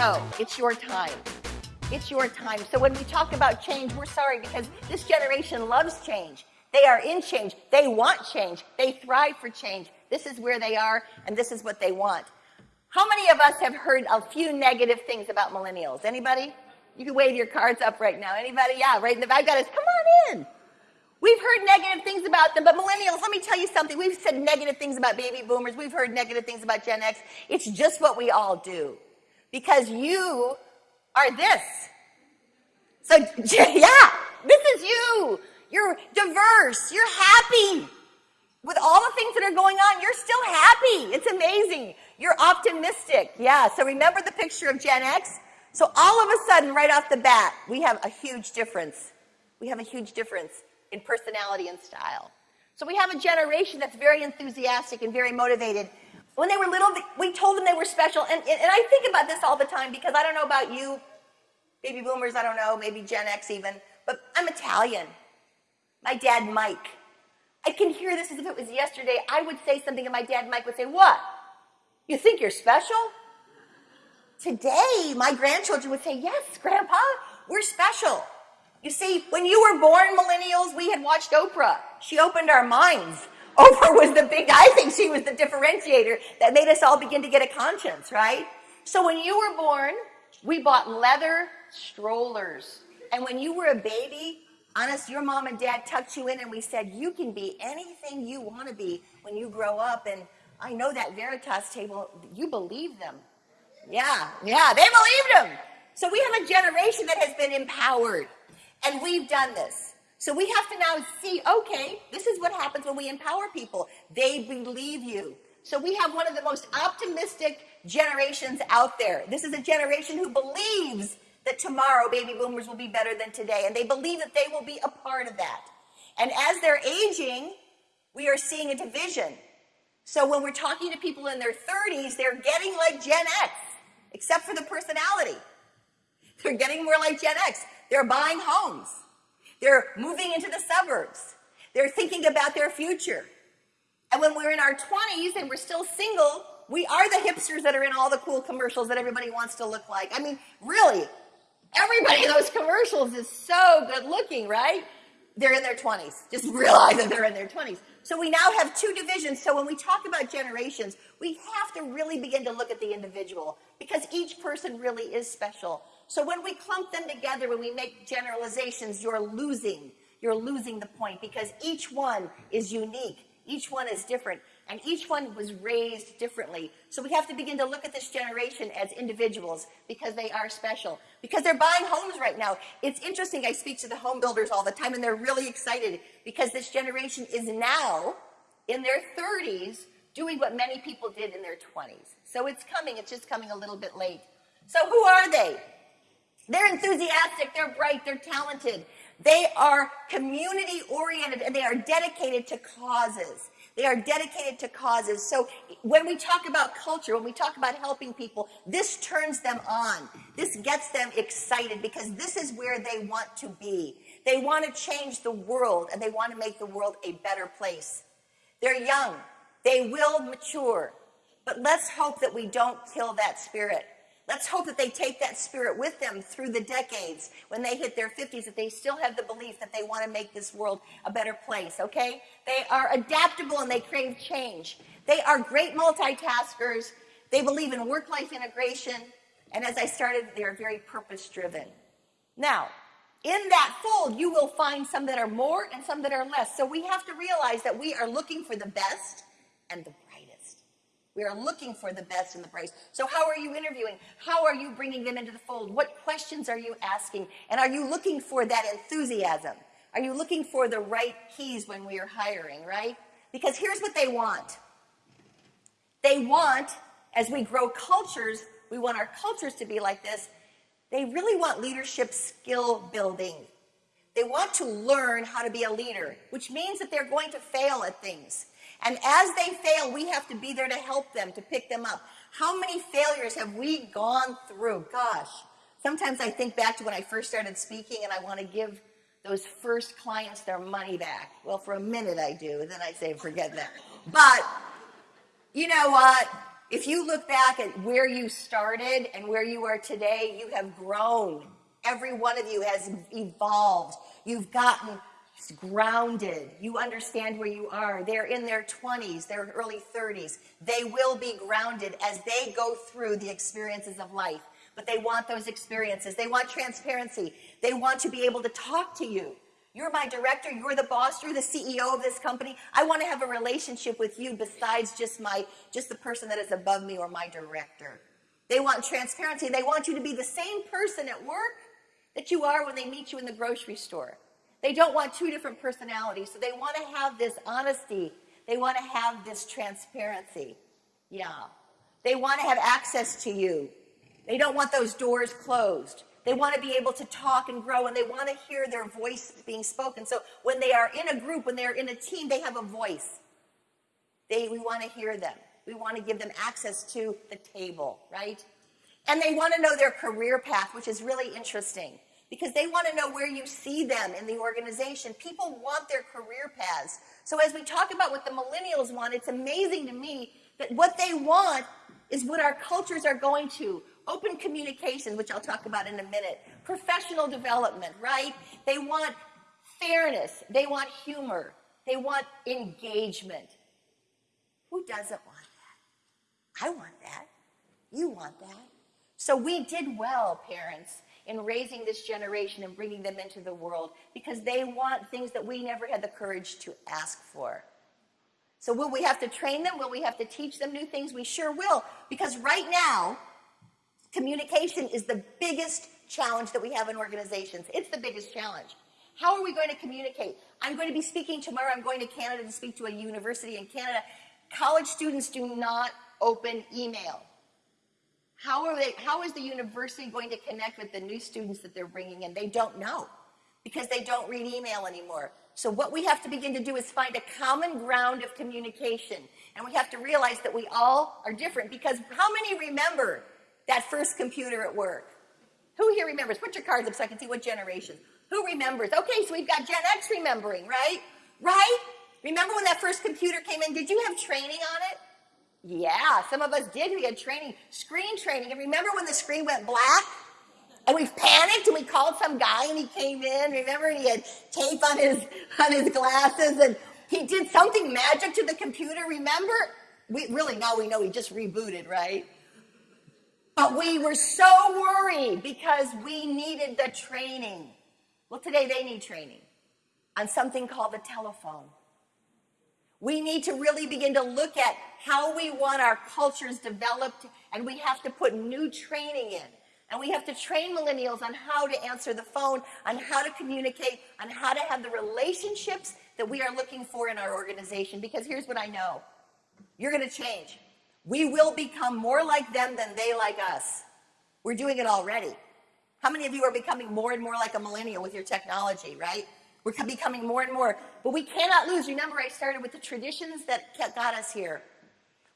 So it's your time. It's your time. So when we talk about change, we're sorry because this generation loves change. They are in change. They want change. They thrive for change. This is where they are, and this is what they want. How many of us have heard a few negative things about millennials? Anybody? You can wave your cards up right now. Anybody? Yeah, right in the back. Got us. Come on in. We've heard negative things about them, but millennials, let me tell you something. We've said negative things about baby boomers. We've heard negative things about Gen X. It's just what we all do. Because you are this. So, yeah, this is you. You're diverse. You're happy. With all the things that are going on, you're still happy. It's amazing. You're optimistic. Yeah, so remember the picture of Gen X? So all of a sudden, right off the bat, we have a huge difference. We have a huge difference in personality and style. So we have a generation that's very enthusiastic and very motivated. When they were little, we told them they were special. And, and, I think about this all the time because I don't know about you, baby boomers, I don't know, maybe Gen X even, but I'm Italian. My dad, Mike. I can hear this as if it was yesterday. I would say something and my dad, Mike, would say, what? You think you're special? Today, my grandchildren would say, yes, Grandpa, we're special. You see, when you were born, millennials, we had watched Oprah. She opened our minds. Oprah was the big, I think she was the differentiator that made us all begin to get a conscience, right? So when you were born, we bought leather strollers. And when you were a baby, honest, your mom and dad tucked you in and we said, you can be anything you want to be when you grow up. And I know that Veritas table, you believe them. Yeah, yeah, they believed them. So we have a generation that has been empowered. And we've done this. So we have to now see, okay, this is what happens when we empower people. They believe you. So we have one of the most optimistic generations out there. This is a generation who believes that tomorrow baby boomers will be better than today. And they believe that they will be a part of that. And as they're aging, we are seeing a division. So when we're talking to people in their 30s, they're getting like Gen X, except for the personality. They're getting more like Gen X. They're buying homes. They're moving into the suburbs. They're thinking about their future. And when we're in our 20s and we're still single, we are the hipsters that are in all the cool commercials that everybody wants to look like. I mean, really, everybody in those commercials is so good looking, right? They're in their 20s. Just realize that they're in their 20s. So we now have two divisions. So when we talk about generations, we have to really begin to look at the individual because each person really is special. So when we clump them together, when we make generalizations, you're losing. You're losing the point because each one is unique. Each one is different. And each one was raised differently. So we have to begin to look at this generation as individuals because they are special. Because they're buying homes right now. It's interesting. I speak to the home builders all the time and they're really excited because this generation is now in their 30s doing what many people did in their 20s. So it's coming. It's just coming a little bit late. So who are they? They're enthusiastic, they're bright, they're talented. They are community oriented and they are dedicated to causes. They are dedicated to causes. So when we talk about culture, when we talk about helping people, this turns them on. This gets them excited because this is where they want to be. They want to change the world and they want to make the world a better place. They're young. They will mature. But let's hope that we don't kill that spirit. Let's hope that they take that spirit with them through the decades when they hit their 50s, that they still have the belief that they want to make this world a better place, okay? They are adaptable and they crave change. They are great multitaskers. They believe in work-life integration. And as I started, they are very purpose-driven. Now, in that fold, you will find some that are more and some that are less. So we have to realize that we are looking for the best and the we are looking for the best and the brightest. So how are you interviewing? How are you bringing them into the fold? What questions are you asking? And are you looking for that enthusiasm? Are you looking for the right keys when we are hiring, right? Because here's what they want. They want, as we grow cultures, we want our cultures to be like this. They really want leadership skill building. They want to learn how to be a leader, which means that they're going to fail at things. And as they fail, we have to be there to help them, to pick them up. How many failures have we gone through? Gosh, sometimes I think back to when I first started speaking and I want to give those first clients their money back. Well, for a minute I do, then I say, forget that. But you know what? If you look back at where you started and where you are today, you have grown. Every one of you has evolved. You've gotten grounded. You understand where you are. They're in their 20s, their early 30s. They will be grounded as they go through the experiences of life. But they want those experiences. They want transparency. They want to be able to talk to you. You're my director. You're the boss. You're the CEO of this company. I want to have a relationship with you besides just my, just the person that is above me or my director. They want transparency. They want you to be the same person at work that you are when they meet you in the grocery store. They don't want two different personalities. So they want to have this honesty. They want to have this transparency. Yeah. They want to have access to you. They don't want those doors closed. They want to be able to talk and grow and they want to hear their voice being spoken. So when they are in a group, when they're in a team, they have a voice. They, we want to hear them. We want to give them access to the table, right? And they want to know their career path, which is really interesting because they want to know where you see them in the organization. People want their career paths. So as we talk about what the millennials want, it's amazing to me that what they want is what our cultures are going to open communication, which I'll talk about in a minute, professional development, right? They want fairness, they want humor, they want engagement. Who doesn't want that? I want that. You want that. So we did well, parents, in raising this generation and bringing them into the world because they want things that we never had the courage to ask for. So will we have to train them? Will we have to teach them new things? We sure will. Because right now, Communication is the biggest challenge that we have in organizations. It's the biggest challenge. How are we going to communicate? I'm going to be speaking tomorrow. I'm going to Canada to speak to a university in Canada. College students do not open email. How are they, how is the university going to connect with the new students that they're bringing in? They don't know because they don't read email anymore. So what we have to begin to do is find a common ground of communication. And we have to realize that we all are different because how many remember that first computer at work. Who here remembers? Put your cards up so I can see what generation. Who remembers? Okay, so we've got Gen X remembering, right? Right? Remember when that first computer came in? Did you have training on it? Yeah, some of us did. We had training, screen training. And remember when the screen went black? And we panicked and we called some guy and he came in. Remember, he had tape on his on his glasses and he did something magic to the computer. Remember? We really now we know he just rebooted, right? But we were so worried because we needed the training. Well, today they need training on something called the telephone. We need to really begin to look at how we want our cultures developed, and we have to put new training in. And we have to train millennials on how to answer the phone, on how to communicate, on how to have the relationships that we are looking for in our organization. Because here's what I know you're going to change. We will become more like them than they like us. We're doing it already. How many of you are becoming more and more like a millennial with your technology, right? We're becoming more and more. But we cannot lose. Remember, I started with the traditions that got us here.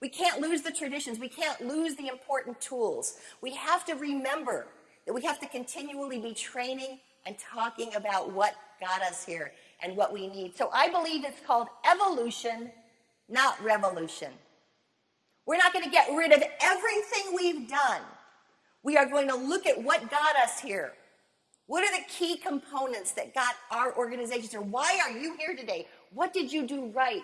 We can't lose the traditions. We can't lose the important tools. We have to remember that we have to continually be training and talking about what got us here and what we need. So I believe it's called evolution, not revolution. We're not going to get rid of everything we've done. We are going to look at what got us here. What are the key components that got our organizations here? Why are you here today? What did you do right?